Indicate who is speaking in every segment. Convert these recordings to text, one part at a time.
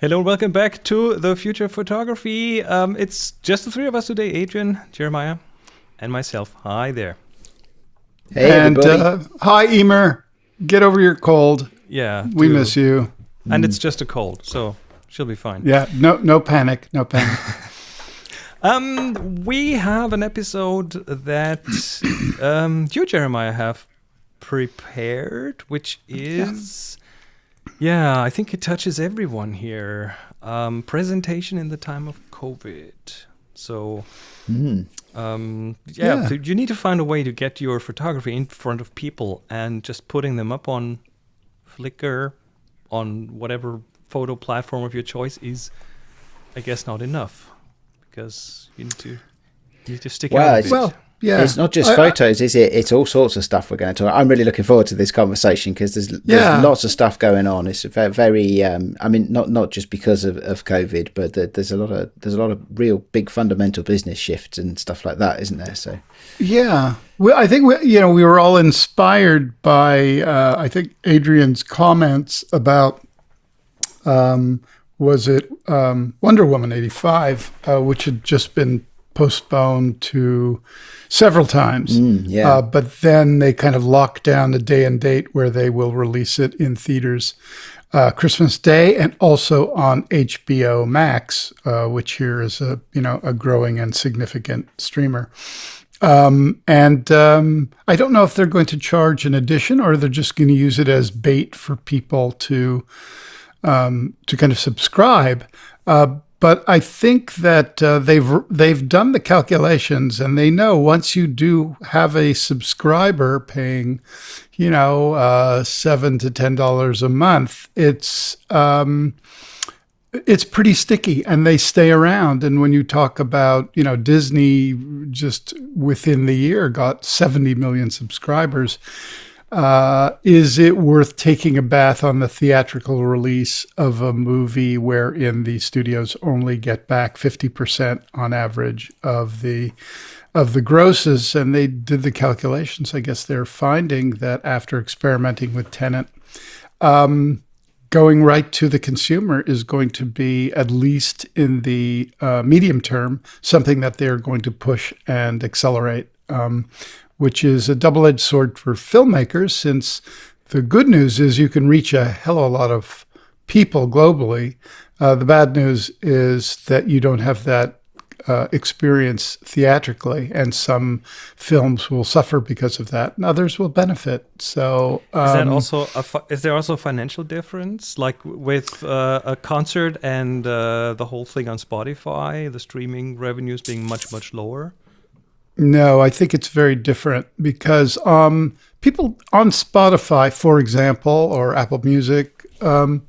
Speaker 1: Hello and welcome back to the Future Photography. Um, it's just the three of us today Adrian, Jeremiah, and myself. Hi there.
Speaker 2: Hey, and uh, hi, Emer. Get over your cold.
Speaker 1: Yeah.
Speaker 2: We miss you.
Speaker 1: And mm. it's just a cold, so she'll be fine.
Speaker 2: Yeah, no no panic. No panic.
Speaker 1: um, we have an episode that um, you, Jeremiah, have prepared, which is. Yeah yeah, I think it touches everyone here. Um, presentation in the time of COVID. So, mm. um, yeah, yeah, you need to find a way to get your photography in front of people and just putting them up on Flickr, on whatever photo platform of your choice is, I guess, not enough because you need to you need to stick
Speaker 3: well,
Speaker 1: out.
Speaker 3: Well, yeah, it's not just I, photos, I, is it? It's all sorts of stuff we're going to talk. I'm really looking forward to this conversation because there's, there's yeah. lots of stuff going on. It's very, very um, I mean, not not just because of, of COVID, but there's a lot of there's a lot of real big fundamental business shifts and stuff like that, isn't there? So,
Speaker 2: yeah, well, I think we, you know we were all inspired by uh, I think Adrian's comments about. Um, was it um, Wonder Woman 85, uh, which had just been postponed to several times.
Speaker 3: Mm, yeah. Uh,
Speaker 2: but then they kind of lock down the day and date where they will release it in theaters uh, Christmas Day and also on HBO Max, uh, which here is a you know a growing and significant streamer. Um, and um, I don't know if they're going to charge an addition or they're just going to use it as bait for people to um, to kind of subscribe. Uh, but I think that uh, they've they've done the calculations and they know once you do have a subscriber paying, you know, uh, seven to ten dollars a month, it's um, it's pretty sticky and they stay around. And when you talk about, you know, Disney just within the year got seventy million subscribers uh, is it worth taking a bath on the theatrical release of a movie wherein the studios only get back 50% on average of the of the grosses? And they did the calculations. I guess they're finding that after experimenting with Tenet um, going right to the consumer is going to be at least in the uh, medium term something that they're going to push and accelerate. Um, which is a double edged sword for filmmakers, since the good news is you can reach a hell of a lot of people globally. Uh, the bad news is that you don't have that uh, experience theatrically, and some films will suffer because of that, and others will benefit. So,
Speaker 1: um, is that um, also a is there also a financial difference, like with uh, a concert and uh, the whole thing on Spotify, the streaming revenues being much much lower?
Speaker 2: No, I think it's very different because um, people on Spotify, for example, or Apple Music, um,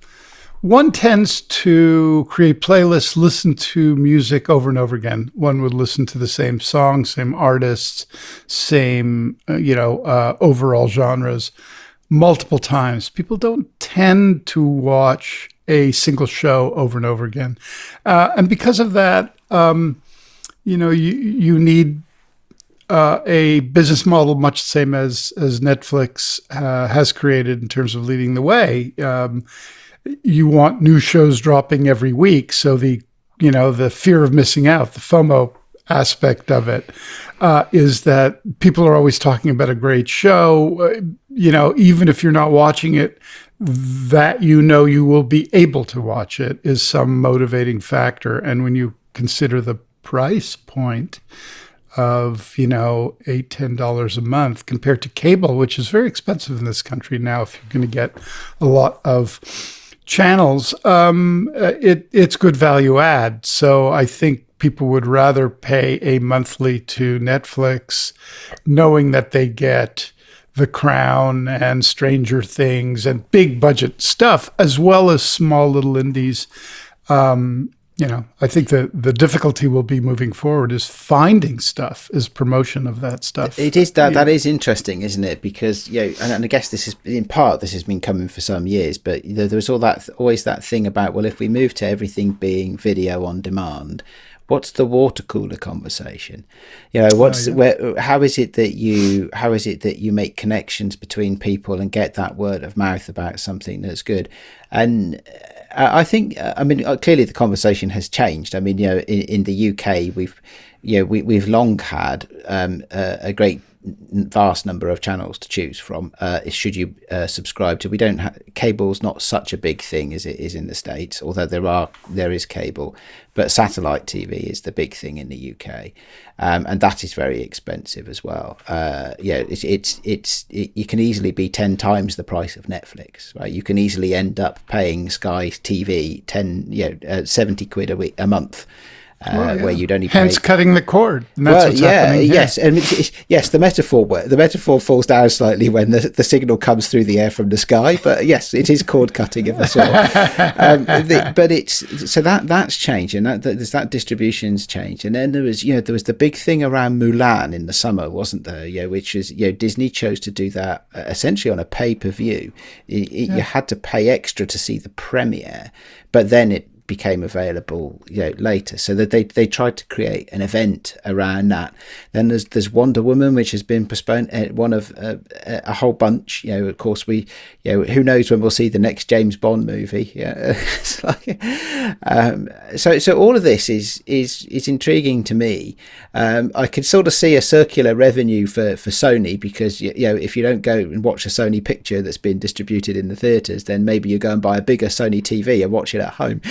Speaker 2: one tends to create playlists, listen to music over and over again. One would listen to the same song, same artists, same, uh, you know, uh, overall genres multiple times. People don't tend to watch a single show over and over again. Uh, and because of that, um, you know, you, you need uh, a business model much the same as as Netflix uh, has created in terms of leading the way. Um, you want new shows dropping every week, so the you know the fear of missing out, the FOMO aspect of it, uh, is that people are always talking about a great show. Uh, you know, even if you're not watching it, that you know you will be able to watch it is some motivating factor. And when you consider the price point of you know eight ten dollars a month compared to cable which is very expensive in this country now if you're going to get a lot of channels um, it it's good value add. So i think people would rather pay a monthly to netflix knowing that they get the crown and stranger things and big budget stuff as well as small little indies um, you know, I think that the difficulty will be moving forward is finding stuff, is promotion of that stuff.
Speaker 3: It is that yeah. that is interesting, isn't it? Because you know, and, and, I guess this is in part this has been coming for some years, but you know, there was all that always that thing about well, if we move to everything being video on demand, what's the water cooler conversation? You know, what's oh, yeah. where? How is it that you how is it that you make connections between people and get that word of mouth about something that's good? And I think, I mean, uh, clearly the conversation has changed. I mean, you know, in, in the UK, we've, you know, we, we've long had um, a, a great vast number of channels to choose from. Uh, should you uh, subscribe to? We don't have cable's not such a big thing as it is in the states, although there are there is cable, but satellite TV is the big thing in the UK, um, and that is very expensive as well. Uh, yeah, it's it's it's it, you can easily be ten times the price of Netflix, right? You can easily end up paying Sky TV ten, you know, uh, seventy quid a week a month well, yeah. where you'd only
Speaker 2: hence
Speaker 3: pay...
Speaker 2: cutting the cord. well,
Speaker 3: yeah, yes, and it's, it's, yes, the metaphor the metaphor falls down slightly when the, the signal comes through the air from the sky, but yes, it is cord cutting of a sort. um, the, but it's so that that's changed, and that, that that distribution's changed, and then there was you know there was the big thing around Mulan in the summer, wasn't there? Yeah, which is you know Disney chose to do that uh, essentially on a pay per view. Yeah. You had to pay extra to see the premiere, but then it became available you know later. So that they they tried to create an event around that. Then there's there's Wonder Woman which has been postponed uh, one of uh, a whole bunch you know of course we you know who knows when we'll see the next James Bond movie. Yeah like, um, so so all of this is is is intriguing to me. Um, I could sort of see a circular revenue for for Sony because you know if you don't go and watch a Sony picture that's been distributed in the theaters then maybe you go and buy a bigger Sony TV and watch it at home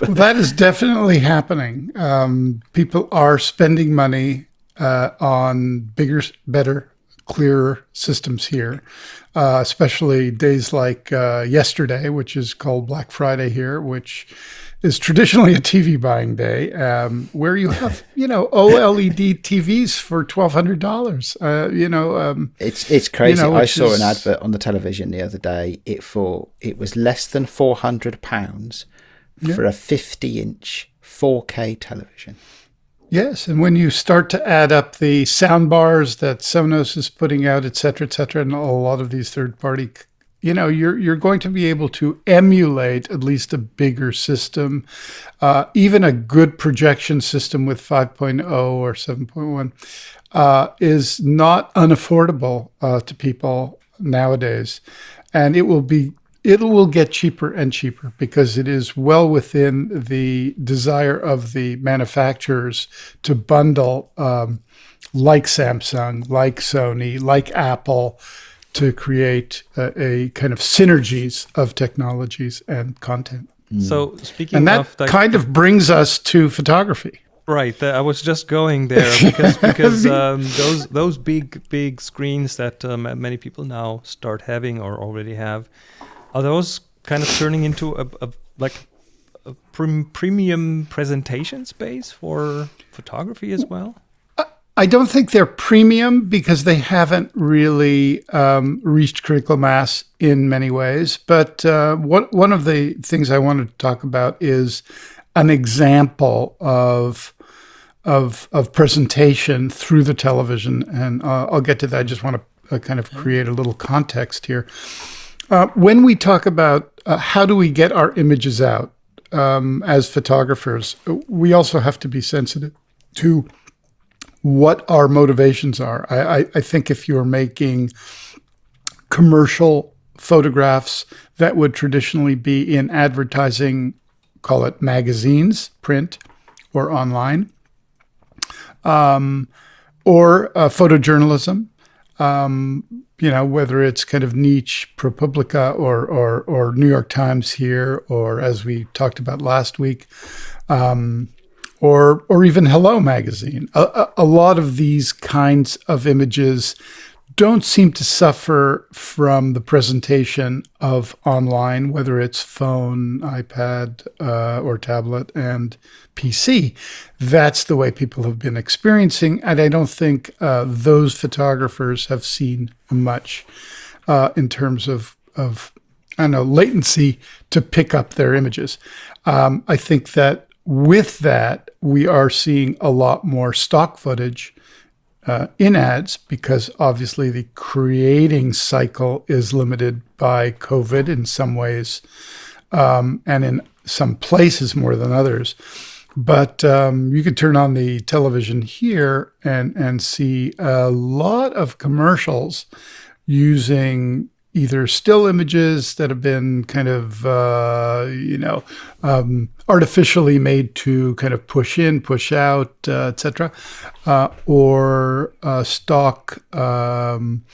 Speaker 2: well, that is definitely happening. Um, people are spending money uh, on bigger, better, clearer systems here, uh, especially days like uh, yesterday, which is called Black Friday here, which is traditionally a TV buying day, um, where you have you know OLED TVs for twelve hundred dollars. Uh, you know, um,
Speaker 3: it's it's crazy. You know, I saw is, an advert on the television the other day. It for it was less than four hundred pounds yeah. for a 50 inch 4K television.
Speaker 2: Yes, and when you start to add up the sound bars that Sonos is putting out, et cetera, et cetera, and a lot of these third party, you know, you're you're going to be able to emulate at least a bigger system, uh, even a good projection system with 5.0 or 7.1 uh, is not unaffordable uh, to people nowadays, and it will be it will get cheaper and cheaper because it is well within the desire of the manufacturers to bundle um, like Samsung, like Sony, like Apple to create a, a, kind of synergies of technologies and content.
Speaker 1: Mm. So speaking
Speaker 2: and that
Speaker 1: of
Speaker 2: kind of brings us to photography.
Speaker 1: Right, I was just going there because because um, those those big big screens that um, many people now start having or already have, are those kind of turning into a, a like a premium presentation space for photography as well?
Speaker 2: I don't think they're premium because they haven't really um, reached critical mass in many ways. But uh, what, one of the things I wanted to talk about is an example of of of presentation through the television, and uh, I'll get to that. I just want to uh, kind of create a little context here. Uh, when we talk about uh, how do we get our images out um, as photographers, we also have to be sensitive to what our motivations are. I, I, I think if you're making commercial photographs that would traditionally be in advertising, call it magazines, print, or online, um, or uh, photojournalism, um, you know, whether it's kind of niche ProPublica or, or, or New York Times here, or as we talked about last week, um, or, or even Hello Magazine. A, a, lot of these kinds of images don't seem to suffer from the presentation of online, whether it's phone, iPad, uh, or tablet and PC. That's the way people have been experiencing. And I don't think uh, those photographers have seen much uh, in terms of, of, I don't know, latency to pick up their images. Um, I think that with that, we are seeing a lot more stock footage uh, in ads because obviously the creating cycle is limited by COVID in some ways um, and in some places more than others. But um, you can turn on the television here and, and see a lot of commercials using either still images that have been kind of uh, you know um, artificially made to kind of push in, push out, uh, etc., uh, or uh, stock um,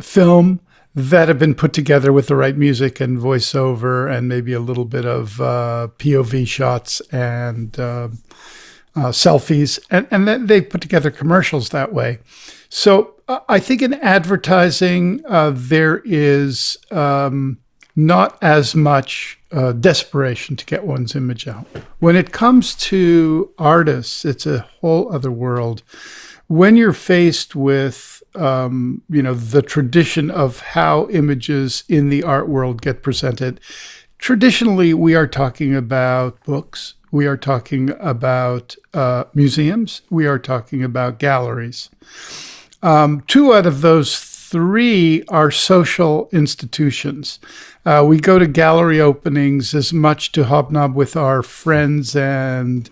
Speaker 2: film that have been put together with the right music and voiceover and maybe a little bit of uh, POV shots and uh, selfies, and and they put together commercials that way. So uh, I think in advertising, uh, there is um, not as much uh, desperation to get one's image out. When it comes to artists, it's a whole other world. When you're faced with, um, you know, the tradition of how images in the art world get presented, traditionally we are talking about books, we are talking about uh, museums, we are talking about galleries. Um, two out of those three are social institutions. Uh, we go to gallery openings as much to hobnob with our friends and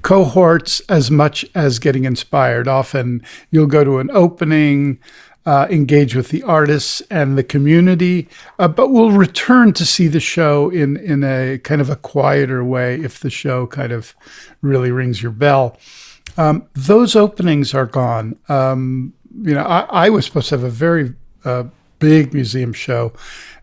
Speaker 2: cohorts as much as getting inspired. Often you'll go to an opening, uh, engage with the artists and the community, uh, but we'll return to see the show in, in a kind of a quieter way if the show kind of really rings your bell. Um, those openings are gone. Um, you know, I, I, was supposed to have a very uh, big museum show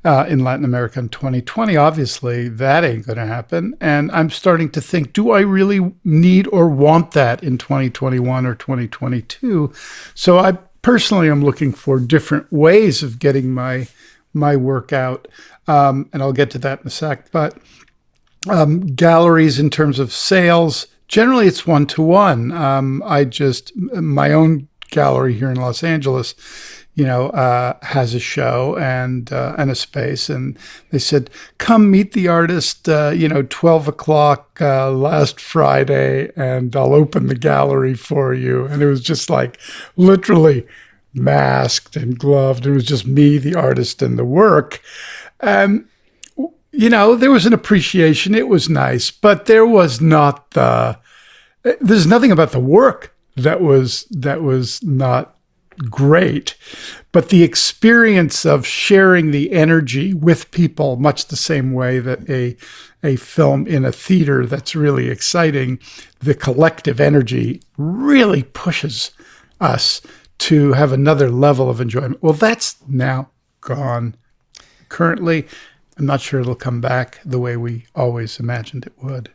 Speaker 2: uh, in Latin America in 2020. Obviously, that ain't going to happen. And I'm starting to think, do I really need or want that in 2021 or 2022? So I personally am looking for different ways of getting my my work out, um, and I'll get to that in a sec. But um, galleries, in terms of sales, generally it's one to one. Um, I just my own gallery here in Los Angeles, you know, uh, has a show and uh, and a space, and they said, "Come meet the artist, uh, you know, twelve o'clock uh, last Friday, and I'll open the gallery for you." And it was just like literally masked and gloved. It was just me, the artist, and the work. And you know, there was an appreciation. It was nice, but there was not the. There's nothing about the work that was that was not great. But the experience of sharing the energy with people much the same way that a a film in a theater that's really exciting the collective energy really pushes us to have another level of enjoyment. Well that's now gone. Currently i'm not sure it'll come back the way we always imagined it would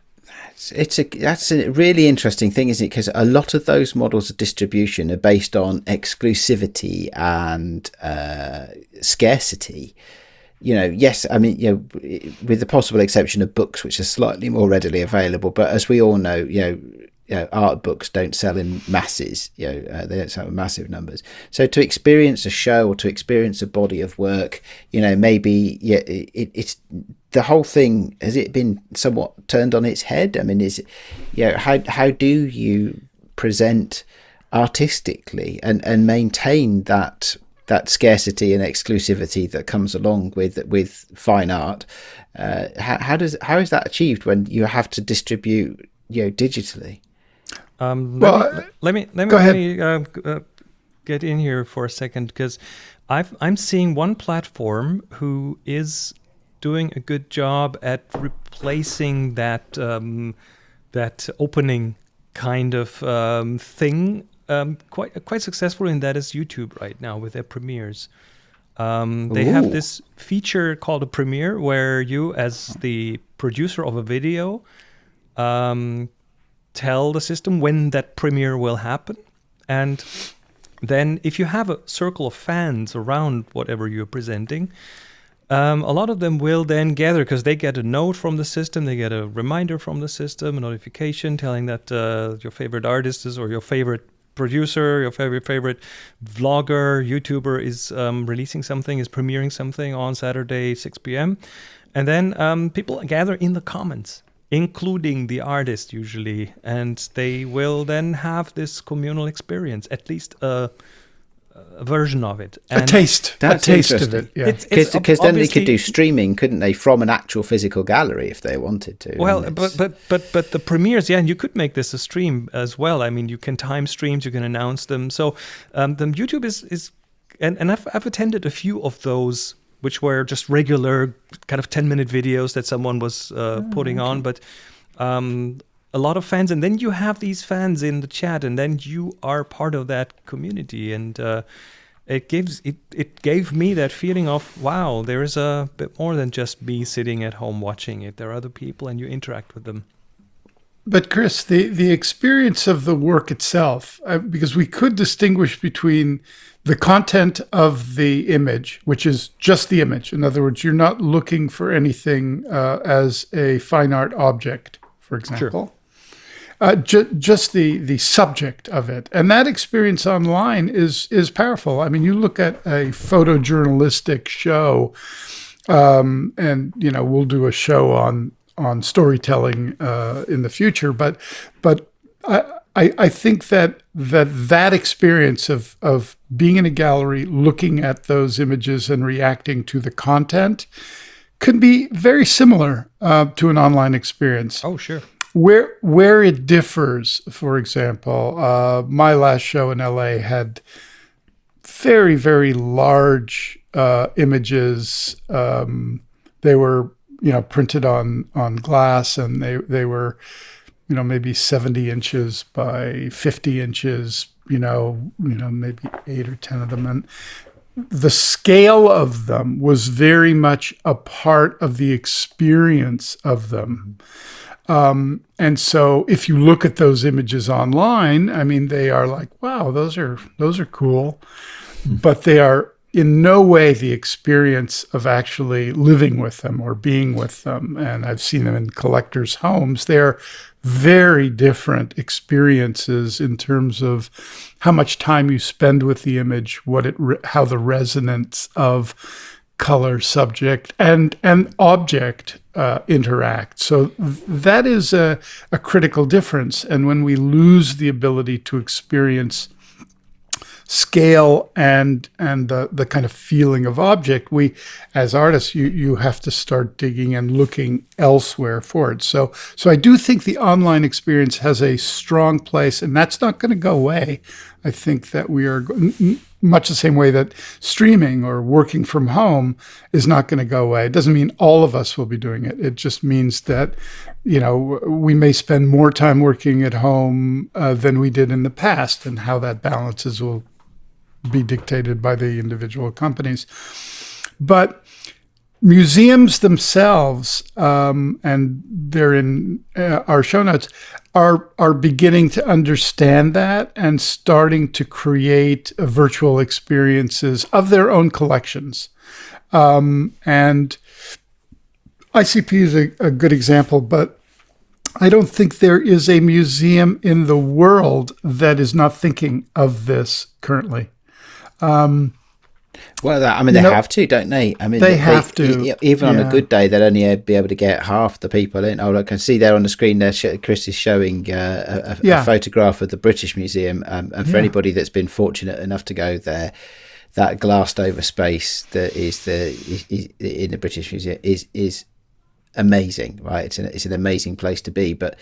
Speaker 3: it's a that's a really interesting thing, isn't it? Because a lot of those models of distribution are based on exclusivity and uh, scarcity. You know, yes, I mean, you know, with the possible exception of books, which are slightly more readily available. But as we all know, you know, you know, art books don't sell in masses. You know, uh, they don't sell in massive numbers. So to experience a show or to experience a body of work, you know, maybe yeah, it, it's the whole thing. Has it been somewhat turned on its head? I mean, is it, you know, how how do you present artistically and and maintain that that scarcity and exclusivity that comes along with with fine art? Uh, how, how does how is that achieved when you have to distribute you know digitally?
Speaker 1: Um, let, well, me, let me let me, go ahead. Me, uh, uh, get in here for a second because I've I'm seeing one platform who is doing a good job at replacing that um, that opening kind of um, thing um, quite quite successfully, and that is YouTube right now with their premieres. Um, they have this feature called a premiere where you, as the producer of a video, um, tell the system when that premiere will happen. And then if you have a circle of fans around whatever you're presenting, um, a lot of them will then gather because they get a note from the system, they get a reminder from the system, a notification telling that uh, your favorite artist is or your favorite producer, your favorite favorite vlogger, YouTuber is um, releasing something, is premiering something on Saturday 6 p.m. And then um, people gather in the comments including the artist usually, and they will then have this communal experience, at least a, a version of it.
Speaker 2: And a taste,
Speaker 3: that's
Speaker 2: a taste of it.
Speaker 3: Yeah, because then they could do streaming, couldn't they, from an actual physical gallery if they wanted to?
Speaker 1: Well, but but but but the premieres, yeah, and you could make this a stream as well. I mean, you can time streams, you can announce them. So um, the YouTube is is, and and I've I've attended a few of those which were just regular kind of 10 minute videos that someone was uh,
Speaker 3: Oh,
Speaker 1: putting on, but um, a lot of fans. And then you have these fans in the chat, and then you are part of that community. And uh, it gives it, it gave me that feeling of wow, there is a bit more than just me sitting at home watching it. There are other people, and you interact with them.
Speaker 2: But Chris, the the experience of the work itself, uh, because we could distinguish between the content of the image, which is just the image. In other words, you're not looking for anything uh, as a fine art object, for example. Uh, ju- just the the subject of it, and that experience online is is powerful. I mean, you look at a photojournalistic show, um, and you know we'll do a show on on storytelling uh, in the future, but but I, I I think that that that experience of of being in a gallery, looking at those images and reacting to the content, could be very similar uh, to an online experience.
Speaker 1: Oh, sure.
Speaker 2: Where where it differs, for example, uh, my last show in LA had very very large uh, images. Um, they were you know printed on on glass, and they they were you know maybe seventy inches by fifty inches. You know you know maybe eight or ten of them, and the scale of them was very much a part of the experience of them. Um, and so if you look at those images online, I mean, they are like, wow, those are, those are cool, but they are in no way the experience of actually living with them or being with them. And I've seen them in collectors' homes. They're very different experiences in terms of how much time you spend with the image, what it, how the resonance of color, subject, and and object uh, interact. So that is a, a critical difference. And when we lose the ability to experience scale and and the the kind of feeling of object we as artists you you have to start digging and looking elsewhere for it so so i do think the online experience has a strong place and that's not going to go away i think that we are much the same way that streaming or working from home is not going to go away it doesn't mean all of us will be doing it it just means that you know we may spend more time working at home uh, than we did in the past and how that balances will be dictated by the individual companies. But museums themselves, um, and they're in uh, our show notes, are are beginning to understand that and starting to create virtual experiences of their own collections. Um, and ICP is a, a good example, but I don't think there is a museum in the world that is not thinking of this currently. Um,
Speaker 3: well, I mean, they
Speaker 2: Nope.
Speaker 3: have to, don't they? I mean,
Speaker 2: They have to,
Speaker 3: Even on
Speaker 2: yeah.
Speaker 3: a good day, they'd only be able to get half the people in. Oh, I can see there on the screen there. sh- Chris is showing uh, a, a,
Speaker 2: Yeah.
Speaker 3: a photograph of the British Museum, um, and for
Speaker 2: Yeah.
Speaker 3: anybody that's been fortunate enough to go there, that glassed over space that is the is, is in the British Museum is is amazing, right? It's an it's an amazing place to be, but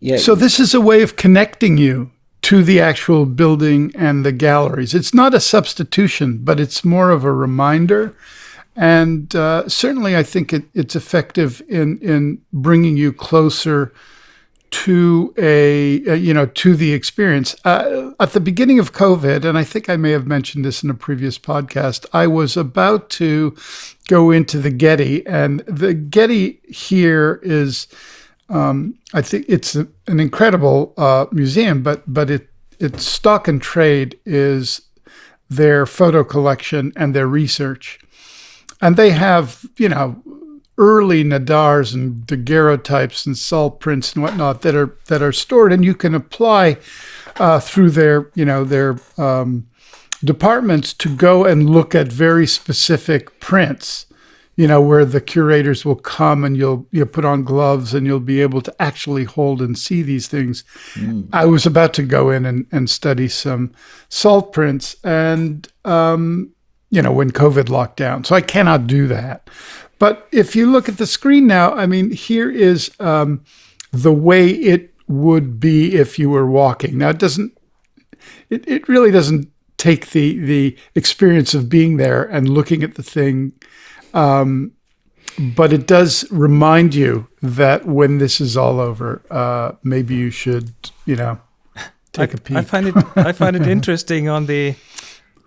Speaker 3: yeah.
Speaker 2: So this is a way of connecting you to the actual building and the galleries. It's not a substitution, but it's more of a reminder. And uh, certainly, I think it, it's effective in in bringing you closer to a, you know to the experience. Uh, at the beginning of COVID, and I think I may have mentioned this in a previous podcast, I was about to go into the Getty, and the Getty here is. Um, I think it's a, an incredible uh, museum, but but it its stock and trade is their photo collection and their research, and they have you know early Nadars and daguerreotypes and salt prints and whatnot that are that are stored, and you can apply uh, through their you know their um, departments to go and look at very specific prints you know, where the curators will come and you'll you put on gloves and you'll be able to actually hold and see these things. I was about to go in and, and study some salt prints and um, you know, when COVID locked down. So I cannot do that. But if you look at the screen now, I mean, here is um, the way it would be if you were walking. Now it doesn't it, it really doesn't take the the experience of being there and looking at the thing. Um, but it does remind you that when this is all over, uh, maybe you should, you know, take
Speaker 1: I,
Speaker 2: a peek.
Speaker 1: I find it I find it interesting on the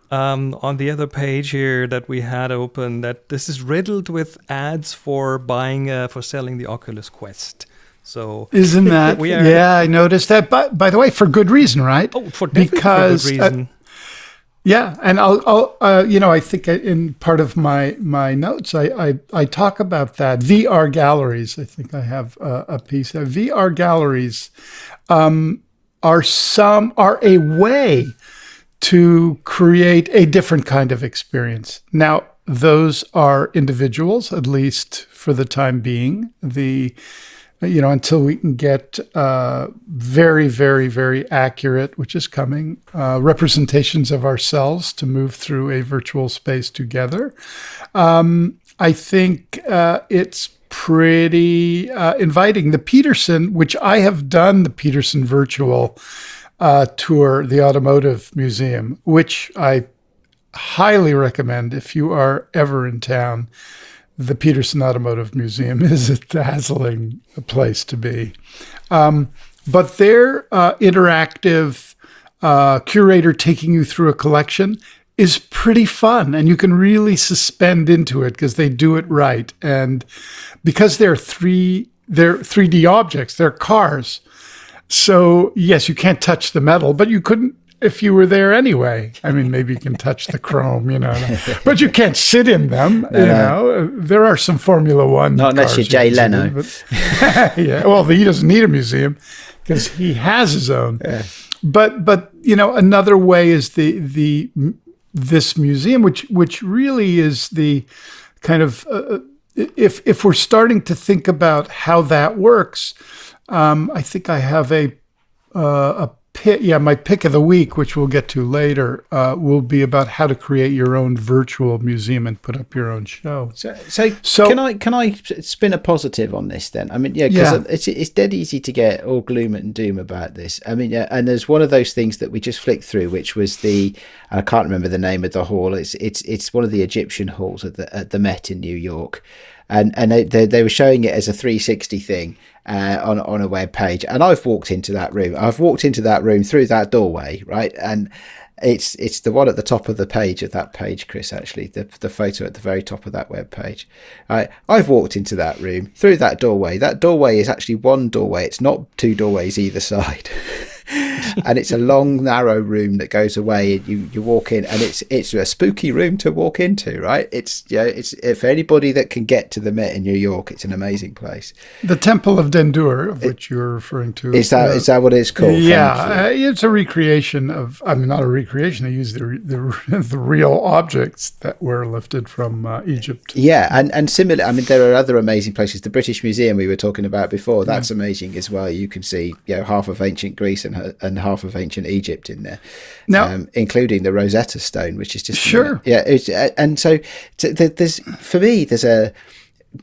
Speaker 1: um, on the other page here that we had open that this is riddled with ads for buying uh, for selling the Oculus Quest. So
Speaker 2: Isn't that?
Speaker 1: we are-
Speaker 2: yeah, I noticed that. But by the way, for good reason, right?
Speaker 1: oh, for
Speaker 2: Because,
Speaker 1: for
Speaker 2: uh,
Speaker 1: good reason.
Speaker 2: Yeah, and I'll, I'll uh, you know, I think in part of my my notes, I I, I talk about that VR galleries. I think I have a, a piece of VR galleries um, are some are a way to create a different kind of experience. Now, those are individuals, at least for the time being. The you know, until we can get uh, very, very, very accurate, which is coming, uh, representations of ourselves to move through a virtual space together. Um, I think uh, it's pretty uh, inviting. The Petersen, which I have done the Petersen virtual uh, tour, the Automotive Museum, which I highly recommend if you are ever in town the Petersen Automotive Museum is a dazzling place to be. Um, but their uh, interactive uh, curator taking you through a collection is pretty fun, and you can really suspend into it because they do it right. And because they're three, they're 3D objects, they're cars. So yes, you can't touch the metal, but you couldn't if you were there anyway. I mean, maybe you can touch the chrome, you know, but you can't sit in them. you know, there are some Formula One.
Speaker 3: Not unless you're Jay Leno.
Speaker 2: in, but- yeah. Well, he doesn't need a museum because he has his own. But but you know, another way is the the this museum, which which really is the kind of uh, if if we're starting to think about how that works, um, I think I have a uh, a pick. Yeah, my pick of the week, which we'll get to later, uh, will be about how to create your own virtual museum and put up your own show.
Speaker 3: So, so,
Speaker 2: So-
Speaker 3: can I can I spin a positive on this then? I mean, yeah, because
Speaker 2: Yeah.
Speaker 3: it's it's dead easy to get all gloom and doom about this. I mean, yeah, and there's one of those things that we just flicked through, which was the I can't remember the name of the hall. It's it's it's one of the Egyptian halls at the at the Met in New York, and and they they, they were showing it as a 360 thing. Uh, on on a web page, and I've walked into that room. I've walked into that room through that doorway, right? And it's it's the one at the top of the page of that page, Chris. Actually, the the photo at the very top of that web page. I I've walked into that room through that doorway. That doorway is actually one doorway. It's not two doorways either side. and it's a long narrow room that goes away and you, you walk in and it's it's a spooky room to walk into right it's yeah it's for anybody that can get to the Met in New York it's an amazing place
Speaker 2: The Temple of Dendur, of which you're referring to,
Speaker 3: is that
Speaker 2: uh,
Speaker 3: is that what it's called
Speaker 2: yeah, uh, it's a recreation of. I mean, not a recreation. They use the the, the real objects that were lifted from uh, Egypt.
Speaker 3: Yeah, and and similar. I mean, there are other amazing places. The British Museum we were talking about before. That's amazing as well. You can see you know half of ancient Greece and and half of ancient Egypt in there,
Speaker 2: Now-
Speaker 3: um, including the Rosetta Stone, which is just
Speaker 2: Sure.
Speaker 3: Yeah, it's, uh, and so there's for me there's a.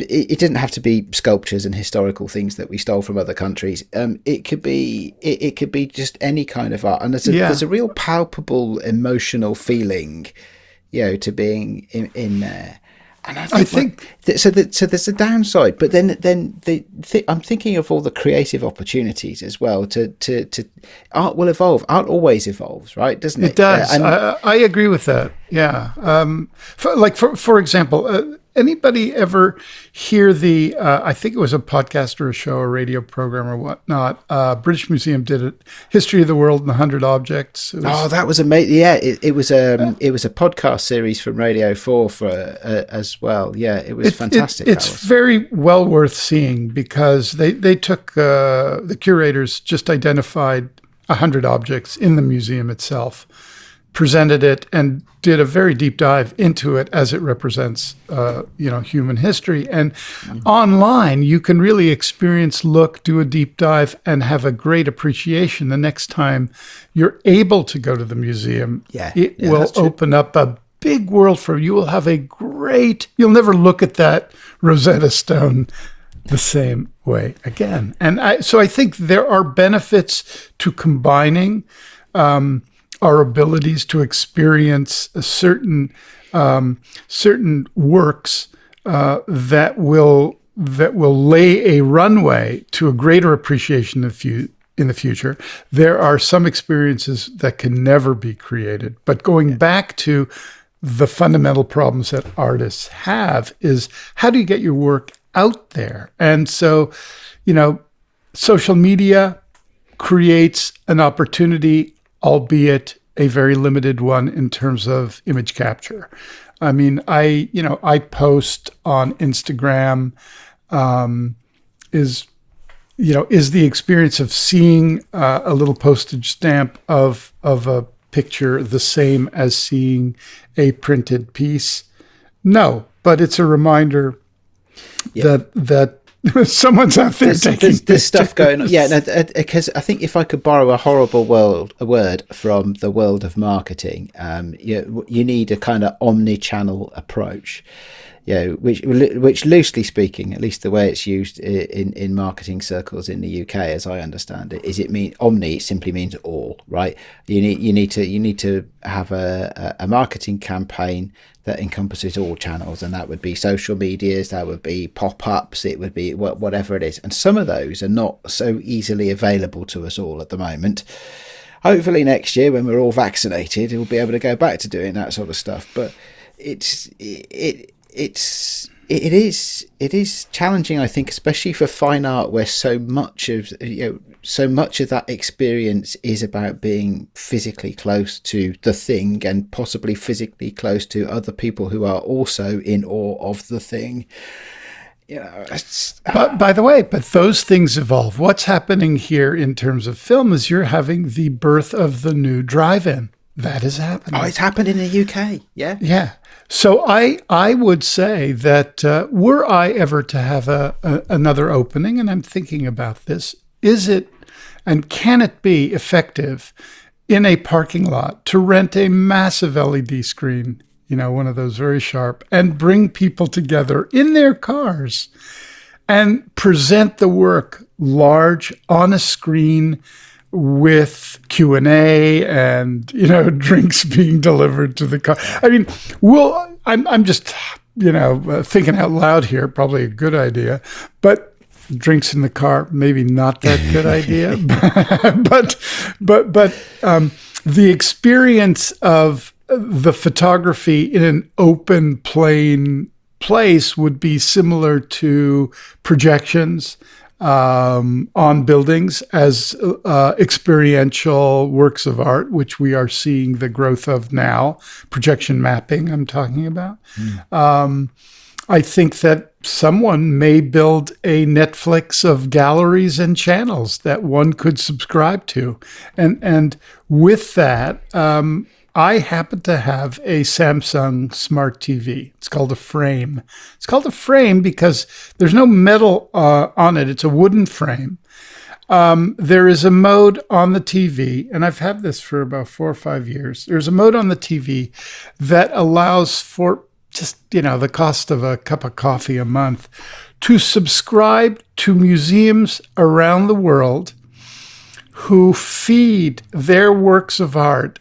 Speaker 3: It it didn't have to be sculptures and historical things that we stole from other countries. Um, it could be it, it could be just any kind of art, and there's a,
Speaker 2: Yeah.
Speaker 3: there's a real palpable emotional feeling, you know, to being in, in there. And I think,
Speaker 2: I think-
Speaker 3: so. That, so there's a downside, but then then the th- I'm thinking of all the creative opportunities as well. To to to art will evolve. Art always evolves, right? Doesn't it?
Speaker 2: It does.
Speaker 3: Uh, and-
Speaker 2: I, I agree with that. Yeah. Um, for, like for for example, uh, anybody ever hear the? Uh, I think it was a podcast or a show, or radio program or whatnot. Uh, British Museum did it. History of the World in hundred objects. Was-
Speaker 3: Oh, that was amazing! Yeah, it, it was um, it was a podcast series from Radio Four for uh, as well. Yeah, it was
Speaker 2: It- it-
Speaker 3: fantastic.
Speaker 2: it's
Speaker 3: was.
Speaker 2: very well worth seeing because they they took uh, the curators just identified a hundred objects in the museum itself, presented it, and did a very deep dive into it as it represents uh, you know human history. And online, you can really experience, look, do a deep dive, and have a great appreciation the next time you're able to go to the museum.
Speaker 3: Yeah,
Speaker 2: it
Speaker 3: yeah,
Speaker 2: will open up a big world for you. You will have a great, you'll never look at that Rosetta Stone the same way again. And I, so I think there are benefits to combining. Um, our abilities to experience a certain um, certain works uh, that will that will lay a runway to a greater appreciation of fu- in the future. There are some experiences that can never be created. But going back to the fundamental problems that artists have is how do you get your work out there? And so, you know, social media creates an opportunity, albeit a very limited one in terms of image capture. I mean, I, you know, I post on Instagram um, is you know is the experience of seeing uh, a little postage stamp of of a picture the same as seeing a printed piece no but it's a reminder that that someone's out there
Speaker 3: there's,
Speaker 2: taking
Speaker 3: there's, there's stuff going on. Yeah, because no, I think if I could borrow a horrible world a word from the world of marketing, um, you you need a kind of omni-channel approach you know, which which loosely speaking, at least the way it's used in in marketing circles in the UK, as I understand it, is it mean omni simply means all, right? You need you need to you need to have a, a marketing campaign that encompasses all channels, and that would be social medias, that would be pop ups, it would be whatever it is, and some of those are not so easily available to us all at the moment. Hopefully next year when we're all vaccinated we'll be able to go back to doing that sort of stuff. But it's it, it it's it is it is challenging, I think, especially for fine art, where so much of you know so much of that experience is about being physically close to the thing and possibly physically close to other people who are also in awe of the thing. You know,
Speaker 2: but by the way, but those things evolve. What's happening here in terms of film is you're having the birth of the new drive-in. That is happening.
Speaker 3: Oh, it's happened in the UK. Yeah.
Speaker 2: Yeah. So I I would say that uh, were I ever to have a, a, another opening, and I'm thinking about this, is it and can it be effective in a parking lot to rent a massive LED screen, you know, one of those very sharp, and bring people together in their cars and present the work large on a screen with Q and A and you know drinks being delivered to the car. I mean, well, I'm I'm just you know uh, thinking out loud here. Probably a good idea, but drinks in the car maybe not that good idea. but but but um, the experience of the photography in an open plain place would be similar to projections um, on buildings as uh, experiential works of art, which we are seeing the growth of now. Projection mapping, I'm talking about. Mm. Um, I think that someone may build a Netflix of galleries and channels that one could subscribe to, and and with that, um, I happen to have a Samsung Smart TV. It's called a frame. It's called a frame because there's no metal uh, on it, it's a wooden frame. Um, there is a mode on the TV, and I've had this for about four or five years. There's a mode on the TV that allows for just, you know, the cost of a cup of coffee a month to subscribe to museums around the world who feed their works of art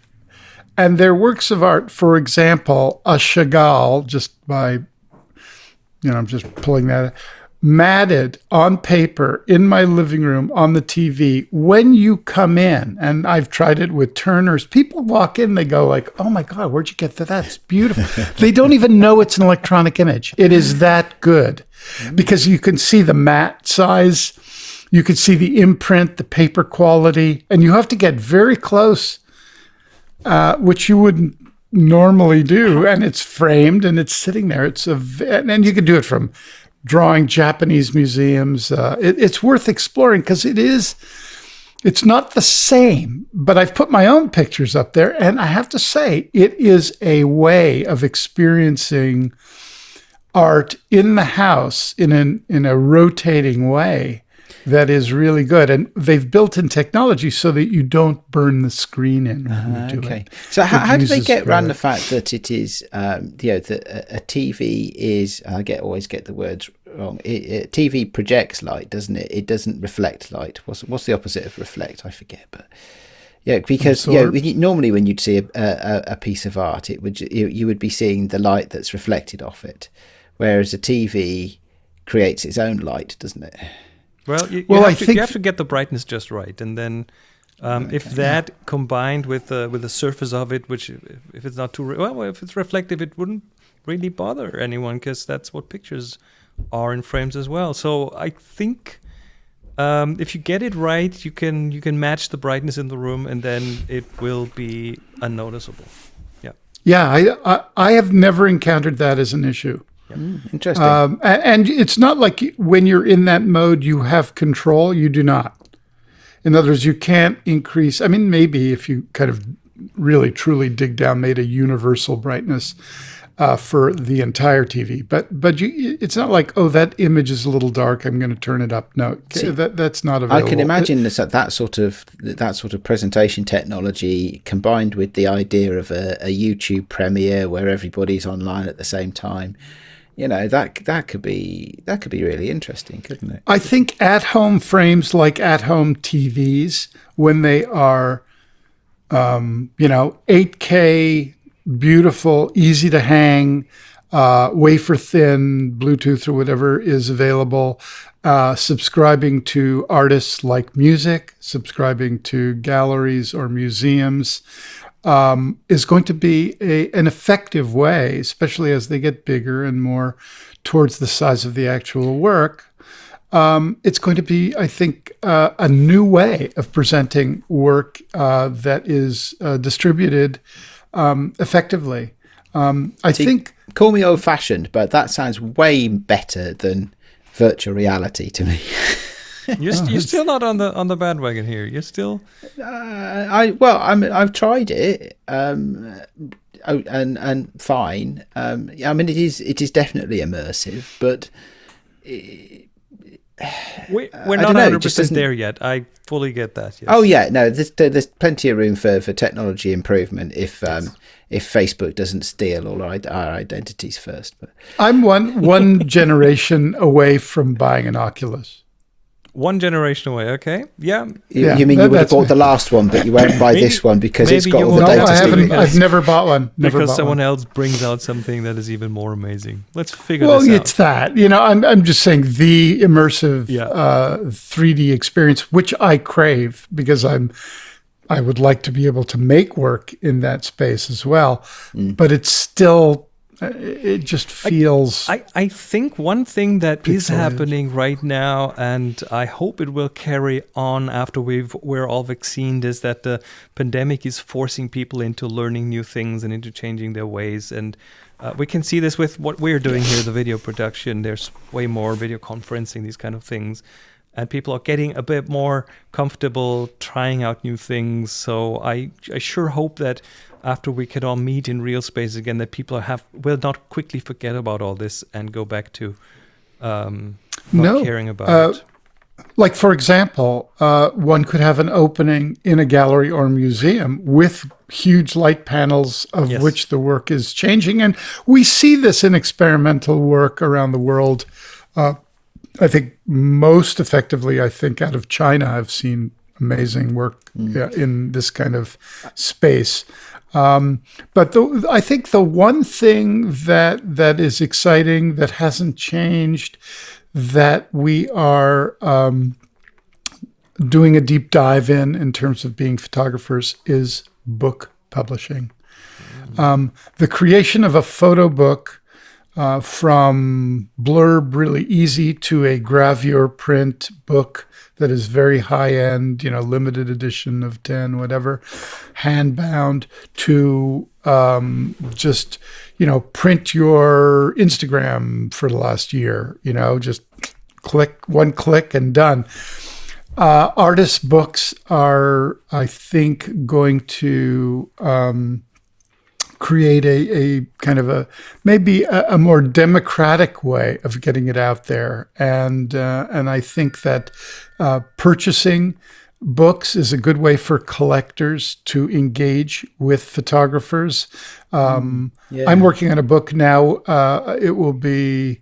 Speaker 2: and their works of art, for example, a Chagall, just by, you know, I'm just pulling that, matted on paper in my living room on the TV. When you come in, and I've tried it with Turners, people walk in, they go like, "Oh my God, where'd you get that? That's beautiful." they don't even know it's an electronic image. It is that good because you can see the mat size. You can see the imprint, the paper quality, and you have to get very close uh, which you wouldn't normally do, and it's framed and it's sitting there. It's a and you can do it from drawing Japanese museums. Uh, it, it's worth exploring because it is. It's not the same, but I've put my own pictures up there, and I have to say, it is a way of experiencing art in the house in an in a rotating way that is really good. And they've built in technology so that you don't burn the screen in uh, okay. It.
Speaker 3: So how, how do they get around the fact that it is, um, you know, that a, TV is, I get always get the words wrong. It, it, TV projects light, doesn't it? It doesn't reflect light. What's, what's the opposite of reflect? I forget, but Yeah, because you- normally when you'd see a, a, a piece of art, it would you, you would be seeing the light that's reflected off it, whereas a TV creates its own light, doesn't it?
Speaker 1: Well, you, you
Speaker 2: Well,
Speaker 1: have
Speaker 2: I
Speaker 1: to,
Speaker 2: think-
Speaker 1: you have to get the brightness just right, and then um, if that combined with the with the surface of it, which if, if it's not too re- well, if it's reflective, it wouldn't really bother anyone because that's what pictures are in frames as well. So I think um, if you get it right, you can you can match the brightness in the room, and then it will be unnoticeable. Yeah.
Speaker 2: Yeah, I, I I have never encountered that as an issue.
Speaker 3: Interesting.
Speaker 2: Um, and it's not like when you're in that mode, you have control. You do not. In other words, you can't increase. I mean, maybe if you kind of really truly dig down, made a universal brightness uh, for the entire TV, but but you, it's not like oh that image is a little dark. I'm going to turn it up. No, that that's not available.
Speaker 3: I can imagine that that sort of that sort of presentation technology combined with the idea of a, a YouTube premiere where everybody's online at the same time. You know that that could be that could be really interesting, couldn't it?
Speaker 2: I think at home frames like at home TVs, when they are, um, you know, 8K, beautiful, easy to hang, uh, wafer thin, Bluetooth or whatever is available, uh, subscribing to artists like music, subscribing to galleries or museums. Um, is going to be a, an effective way, especially as they get bigger and more towards the size of the actual work, um, it's going to be, I think, uh, a new way of presenting work uh, that is uh, distributed um, effectively. Um, I think,
Speaker 3: Call me old fashioned, but that sounds way better than virtual reality to me.
Speaker 1: You're, st- you're still not on the on the bandwagon here. You're still
Speaker 3: Uh, I well, I mean, I've tried it, um, oh, and and fine. Um, I mean, it is it is definitely immersive, but
Speaker 1: we,
Speaker 3: I
Speaker 1: we're
Speaker 3: don't
Speaker 1: not
Speaker 3: know, it
Speaker 1: 100
Speaker 3: just
Speaker 1: percent
Speaker 3: doesn't-
Speaker 1: there yet. I fully get that. Yes.
Speaker 3: oh yeah, no, there's there's plenty of room for, for technology improvement if um, if Facebook doesn't steal all our, our identities first. But
Speaker 2: I'm one one generation away from buying an Oculus.
Speaker 1: One generation away. Okay. Yeah.
Speaker 3: you,
Speaker 2: Yeah,
Speaker 3: you mean you would have bought
Speaker 2: me.
Speaker 3: the last one, but you won't buy
Speaker 1: Maybe-
Speaker 3: this one because it's got all the
Speaker 1: will
Speaker 2: No,
Speaker 3: data
Speaker 2: I haven't. I've never bought one. Never
Speaker 1: because
Speaker 2: bought
Speaker 1: someone
Speaker 2: one.
Speaker 1: else brings out something that is even more amazing. Let's figure
Speaker 2: Well,
Speaker 1: this out.
Speaker 2: it's that. You know, I'm, I'm just saying the immersive
Speaker 1: Yeah.
Speaker 2: uh, 3D experience, which I crave because I'm, I would like to be able to make work in that space as well. But it's still, it just feels.
Speaker 1: I, I think one thing that is
Speaker 2: Pixelated.
Speaker 1: happening right now, and I hope it will carry on after we've we're all vaccinated, is that the pandemic is forcing people into learning new things and into changing their ways. And uh, we can see this with what we're doing here, the video production. There's way more video conferencing, these kind of things. And people are getting a bit more comfortable trying out new things. So I, I sure hope that after we can all meet in real space again, that people have will not quickly forget about all this and go back to um, not
Speaker 2: No,
Speaker 1: caring about
Speaker 2: uh,
Speaker 1: it.
Speaker 2: like for example, uh, one could have an opening in a gallery or a museum with huge light panels of
Speaker 1: Yes.
Speaker 2: which the work is changing, and we see this in experimental work around the world. Uh, I think most effectively, I think out of China, I've seen amazing work yeah, in this kind of space. Um, but the, I think the one thing that that is exciting that hasn't changed that we are um, doing a deep dive in in terms of being photographers is book publishing. Um, the creation of a photo book uh, from blurb really easy to a gravure print book that is very high end, you know, limited edition of 10, whatever, hand bound to um, just, you know, print your Instagram for the last year, you know, just click, one click and done. Uh, artist books are, I think, going to um, create a, a kind of a maybe a, a more democratic way of getting it out there, and uh, and I think that uh, purchasing books is a good way for collectors to engage with photographers. Um,
Speaker 3: Yeah.
Speaker 2: I'm working on a book now. Uh, it will be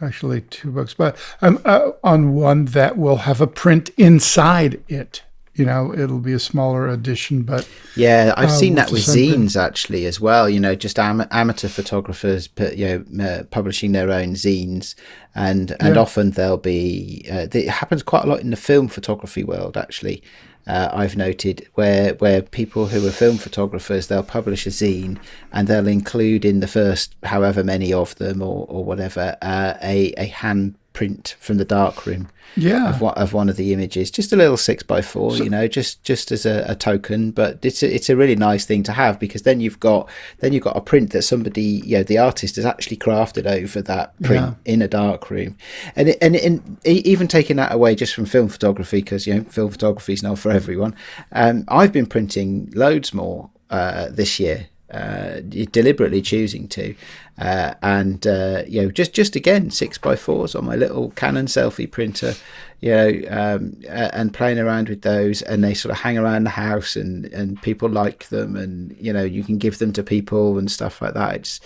Speaker 2: actually two books, but I'm uh, on one that will have a print inside it. You know, it'll be a smaller edition, but
Speaker 3: Yeah, I've
Speaker 2: uh,
Speaker 3: seen that with zines actually as well. You know, just am- amateur photographers, put, you know, uh, publishing their own zines, and and
Speaker 2: Yeah.
Speaker 3: often they'll be. Uh, it happens quite a lot in the film photography world actually. Uh, I've noted where where people who are film photographers they'll publish a zine and they'll include in the first however many of them or or whatever uh, a a hand print from the darkroom
Speaker 2: yeah,
Speaker 3: of one, of one of the images, just a little six by four, you know, just just as a, a token. But it's a, it's a really nice thing to have because then you've got then you've got a print that somebody, you know, the artist has actually crafted over that print in a dark room, and it, and and even taking that away just from film photography because you know film photography is not for everyone. Um, I've been printing loads more uh, this year uh, deliberately choosing to, uh, and uh, you know, just just again six by fours on my little Canon selfie printer, you know, um, and playing around with those, and they sort of hang around the house, and and people like them, and you know, you can give them to people and stuff like that. It's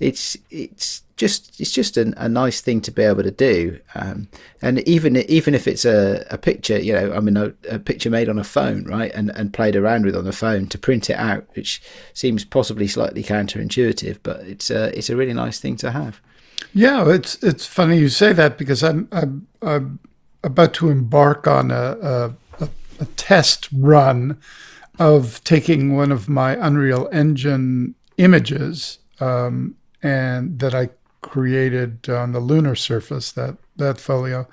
Speaker 3: it's it's just it's just a, a nice thing to be able to do um, and even even if it's a, a picture you know i mean a, a picture made on a phone right and, and played around with on a phone to print it out which seems possibly slightly counterintuitive but it's a it's a really nice thing to have
Speaker 2: yeah. It's it's funny you say that because I'm I'm, I'm about to embark on a, a, a, a test run of taking one of my Unreal Engine images um, and that I created on the lunar surface that that folio,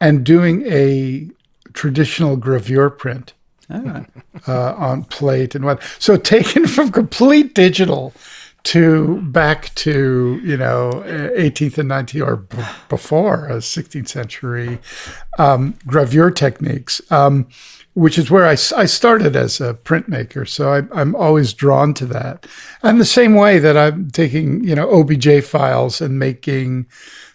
Speaker 2: and doing a traditional gravure print
Speaker 3: oh.
Speaker 2: uh, on plate and what. So taken from complete digital to back to you know 18th and 19th or b- before uh, 16th century um, gravure techniques. Um, which is where I, I started as a printmaker. So I, I'm always drawn to that. And the same way that I'm taking, you know, OBJ files and making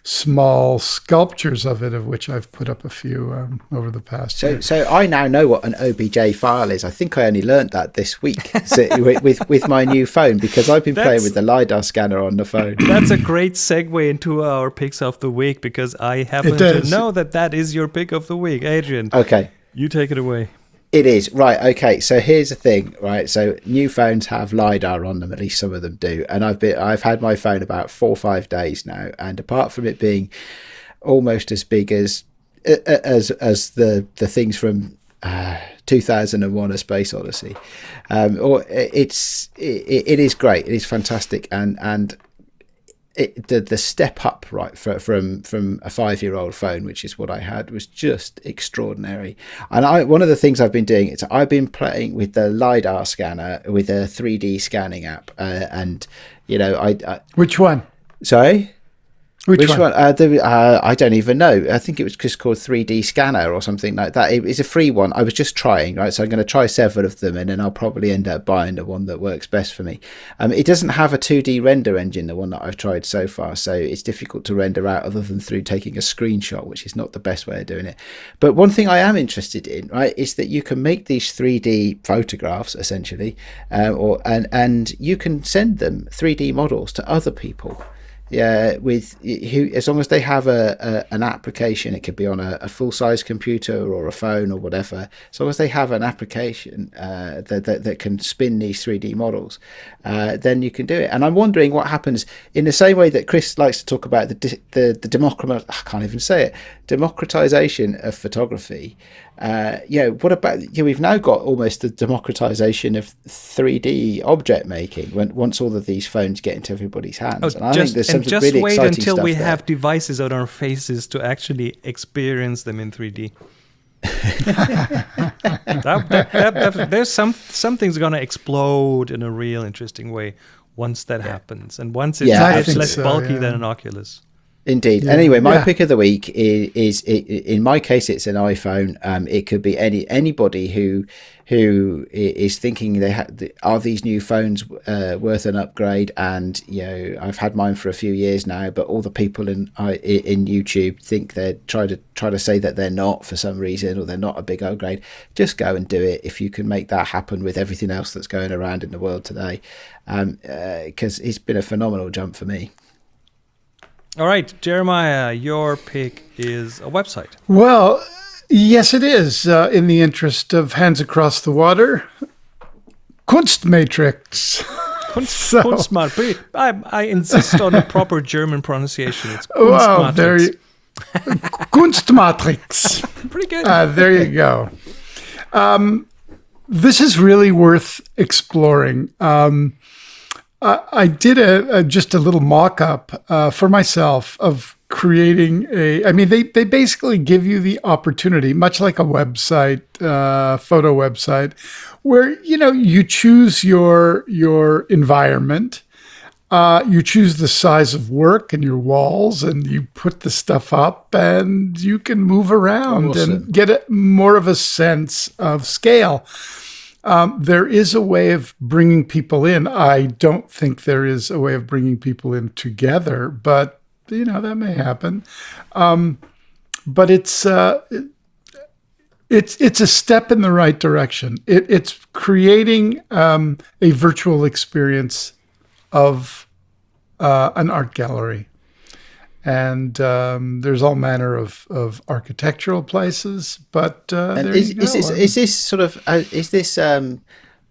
Speaker 2: small sculptures of it, of which I've put up a few um, over the past
Speaker 3: So,
Speaker 2: year.
Speaker 3: so I now know what an OBJ file is. I think I only learnt that this week so, with, with with my new phone because I've been playing with the lidar scanner on the phone.
Speaker 1: That's a great segue into our picks of the week because I happen to know that that is your pick of the week. Adrian,
Speaker 3: Okay,
Speaker 1: you take it away.
Speaker 3: It is right. Okay, so here's the thing, right? So new phones have lidar on them. At least some of them do. And I've been, I've had my phone about four or five days now, and apart from it being almost as big as as as the the things from uh, 2001: A Space Odyssey, um, or it's it, it is great. It is fantastic, and and it, the the step up right for, from from a five year old phone, which is what I had, was just extraordinary. And I one of the things I've been doing is I've been playing with the lidar scanner with a three D scanning app, uh, and you know I, I
Speaker 2: Which one?
Speaker 3: sorry.
Speaker 2: Which,
Speaker 3: Which
Speaker 2: one?
Speaker 3: one? Uh, the, uh, I don't even know. I think it was just called 3D Scanner or something like that. It, it's a free one. I was just trying, right? So I'm going to try several of them, and then I'll probably end up buying the one that works best for me. Um, it doesn't have a 2D render engine, the one that I've tried so far, so it's difficult to render out other than through taking a screenshot, which is not the best way of doing it. But one thing I am interested in, right, is that you can make these 3D photographs essentially, um, or and and you can send them 3D models to other people yeah with who as long as they have a, a an application it could be on a, a full size computer or a phone or whatever as long as they have an application uh, that, that that can spin these 3d models uh, then you can do it. And i'm wondering what happens in the same way that chris likes to talk about the the, the democrat i can't even say it democratization of photography uh, you know, what about you know, we've now got almost the democratization of 3D object making when once all of these phones get into everybody's hands.
Speaker 1: Oh,
Speaker 3: and I
Speaker 1: just,
Speaker 3: think there's
Speaker 1: and
Speaker 3: some
Speaker 1: just
Speaker 3: really
Speaker 1: wait until we
Speaker 3: there.
Speaker 1: have devices on our faces to actually experience them in 3D. That- that- that- there's some something's gonna explode in a real interesting way once that happens, and once it's,
Speaker 3: Yeah,
Speaker 1: it's less
Speaker 2: so,
Speaker 1: bulky
Speaker 2: yeah.
Speaker 1: than an Oculus.
Speaker 3: Indeed.
Speaker 2: Yeah.
Speaker 3: Anyway, my
Speaker 2: Yeah.
Speaker 3: pick of the week is, is in my case, it's an iPhone. Um, it could be any anybody who who is thinking they ha- are these new phones uh, worth an upgrade. And you know, I've had mine for a few years now, but all the people in in YouTube think they try to try to say that they're not for some reason or they're not a big upgrade. Just go and do it if you can make that happen with everything else that's going around in the world today, because it's been a phenomenal jump for me.
Speaker 1: All right, Jeremiah, your pick is a website.
Speaker 2: Well, Yes, it is. Uh, in the interest of hands across the water, Kunstmatrix.
Speaker 1: Kunst,
Speaker 2: So-
Speaker 1: Kunstmat- I, I insist on a proper German pronunciation. It's
Speaker 2: Wow, there
Speaker 1: Kunstmatrix.
Speaker 2: you, Kunstmatrix.
Speaker 1: Pretty good.
Speaker 2: Uh, there you go. Um, this is really worth exploring. Um, I, I did a, a just a little mock-up uh, for myself of creating a. I mean, they they basically give you the opportunity, much like a website, uh, photo website, where you know you choose your your environment. Uh, you choose the size of work and your walls, and you put the stuff up, and you can move around
Speaker 3: Awesome.
Speaker 2: and get a, more of a sense of scale. Um, there is a way of bringing people in. I don't think there is a way of bringing people in together, but you know that may happen. Um, but it's uh, it- it's it's a step in the right direction. It, it's creating um, a virtual experience of uh, an art gallery. And um, there's all manner of, of architectural places, but uh,
Speaker 3: And
Speaker 2: there
Speaker 3: is,
Speaker 2: you go.
Speaker 3: is this is this sort of uh, is this um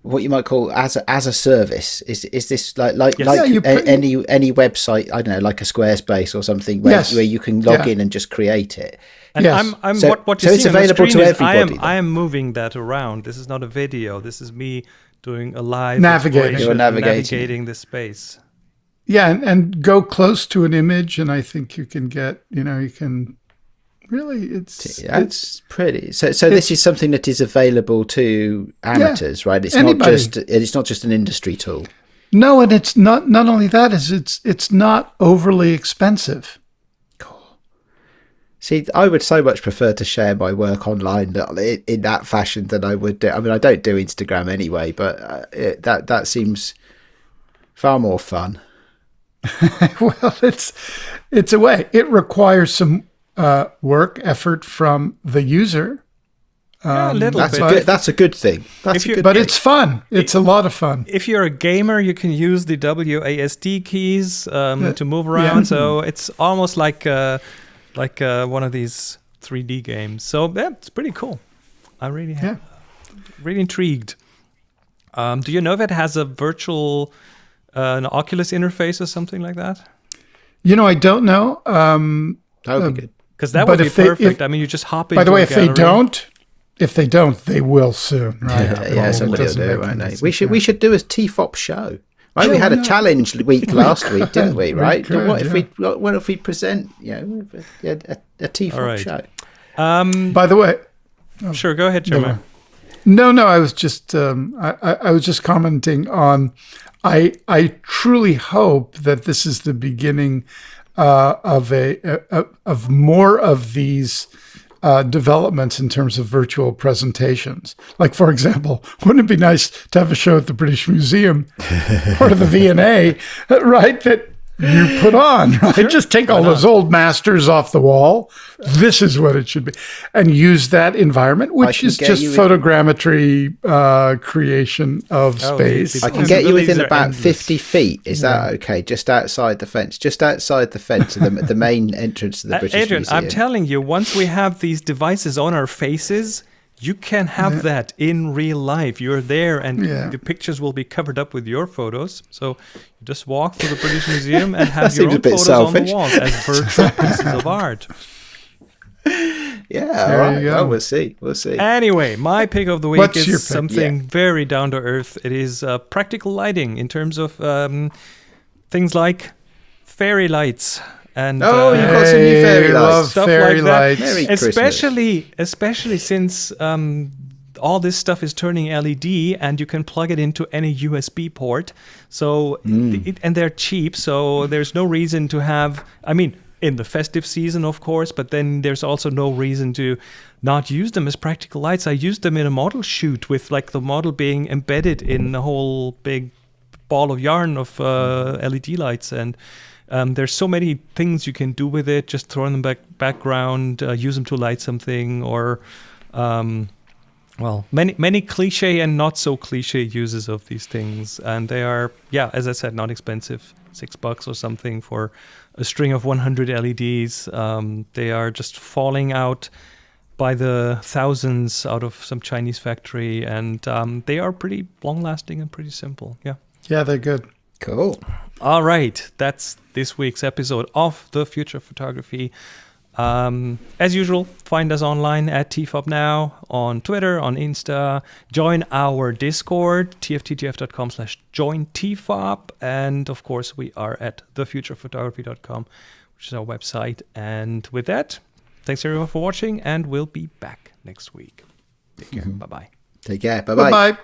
Speaker 3: what you might call as a, as a service? Is is this like like
Speaker 1: Yes.
Speaker 3: like
Speaker 2: Yeah, you
Speaker 3: a- any any website? I don't know, like a Squarespace or something, where,
Speaker 2: Yes.
Speaker 3: where you can log
Speaker 2: Yeah.
Speaker 3: in and just create it.
Speaker 1: And
Speaker 2: Yes.
Speaker 1: I'm, I'm
Speaker 3: So-
Speaker 1: what, what you
Speaker 3: so
Speaker 1: see
Speaker 3: it's
Speaker 1: on the
Speaker 3: available to
Speaker 1: screen I am,
Speaker 3: then?
Speaker 1: I am moving that around. This is not a video. This is me doing a live
Speaker 2: Navigating.
Speaker 3: You're navigating.
Speaker 1: navigating the space.
Speaker 2: Yeah, and, and go close to an image, and I think you can get, you know, you can really, it's, it's
Speaker 3: That's pretty. So so this is something that is available to amateurs, right? It's
Speaker 2: Anybody.
Speaker 3: not just it's not just an industry tool.
Speaker 2: no, and it's not. Not only that is it's it's not overly expensive. Cool.
Speaker 3: See, I would so much prefer to share my work online in, in that fashion than I would do. I mean, I don't do Instagram anyway, but uh, it, that that seems far more fun.
Speaker 2: well, it's it's a way. It requires some uh, work effort from the user,
Speaker 1: Yeah, a little
Speaker 3: That's
Speaker 1: bit.
Speaker 3: a good. That's a good thing. That's a
Speaker 1: you-
Speaker 3: good
Speaker 2: but
Speaker 3: thing.
Speaker 2: it's fun. It's a lot of fun.
Speaker 1: if you're a gamer, you can use the WASD keys um, to move around. So it's almost like uh, like uh, one of these 3D games. So yeah, it's pretty cool. I really
Speaker 2: Yeah.
Speaker 1: really intrigued. Um, do you know if it has a virtual uh, an Oculus interface or something like that?
Speaker 2: You know, I don't know. Um,
Speaker 3: that would be good.
Speaker 1: Because that would be
Speaker 2: if they- if-
Speaker 1: perfect. I mean, you just hop in.
Speaker 2: by the way, if they don't, if they don't, they will soon. Right?
Speaker 3: Yeah,
Speaker 2: Well,
Speaker 3: yeah, somebody will do it,
Speaker 2: make
Speaker 3: won't they? We should
Speaker 2: yeah.
Speaker 3: we should do a TFOP show. Right, we had a challenge week last week, didn't we?
Speaker 2: We
Speaker 3: Right?
Speaker 2: could,
Speaker 3: what if
Speaker 2: yeah.
Speaker 3: we what if we present you know a, a, a TFOP
Speaker 1: All right.
Speaker 3: show?
Speaker 1: Um,
Speaker 2: By the way,
Speaker 1: sure, go ahead, Jeremiah.
Speaker 2: No, no, I was just um, I, I was just commenting on. I I truly hope that this is the beginning uh, of a, a of more of these uh, developments in terms of virtual presentations. Like, for example, wouldn't it be nice to have a show at the British Museum or the V&A, right? That you put on, right? Just take all those old masters off the wall. This is what it should be, and use that environment, which is just
Speaker 3: you
Speaker 2: photogrammetry uh, creation of
Speaker 1: Oh,
Speaker 2: space.
Speaker 3: I can get you within about
Speaker 1: endless.
Speaker 3: fifty feet. Is that okay? Just outside the fence, just outside the fence, the, the main entrance to the
Speaker 1: Uh,
Speaker 3: British
Speaker 1: Adrian,
Speaker 3: Museum.
Speaker 1: I'm telling you, once we have these devices on our faces, you can have that in real life. You're there, and
Speaker 2: Yeah.
Speaker 1: the pictures will be covered up with your photos. So you just walk through the British Museum and have your own photos on the
Speaker 3: selfish.
Speaker 1: walls as virtual pieces of art.
Speaker 3: yeah,
Speaker 2: There
Speaker 3: all
Speaker 2: go.
Speaker 3: Well, we'll see. We'll see.
Speaker 1: Anyway, my pick of the week
Speaker 2: What's
Speaker 1: is something very down to earth. It is uh, practical lighting in terms of um, things like fairy lights and
Speaker 3: Oh,
Speaker 1: uh,
Speaker 3: you've got some new fairy lights.
Speaker 1: Stuff
Speaker 2: fairy
Speaker 1: like that.
Speaker 2: lights.
Speaker 3: Merry Christmas.
Speaker 1: especially especially since um, all this stuff is turning LED and you can plug it into any USB port. So it, and they're cheap, so there's no reason to have. I mean, in the festive season, of course, but then there's also no reason to not use them as practical lights. I used them in a model shoot with like the model being embedded in a whole big ball of yarn of uh, LED lights and. Um, there's so many things you can do with it. Just throw them back background, uh, use them to light something, or um, well, many many cliche and not so cliche uses of these things, and they are yeah, as I said, not expensive, six bucks or something for a string of 100 LEDs. Um, they are just falling out by the thousands out of some Chinese factory, and um, they are pretty long lasting and pretty simple. Yeah.
Speaker 2: Yeah, they're good.
Speaker 3: Cool.
Speaker 1: All right, that's this week's episode of the Future of Photography. Um, as usual, find us online at TFOP Now on Twitter, on Insta. Join our Discord, tftgf.com slash join TFOP. And of course, we are at thefuturephotography.com, which is our website. And with that, thanks everyone for watching, and we'll be back next week. Take care. Bye bye.
Speaker 3: Take care. Bye bye.
Speaker 2: Bye bye.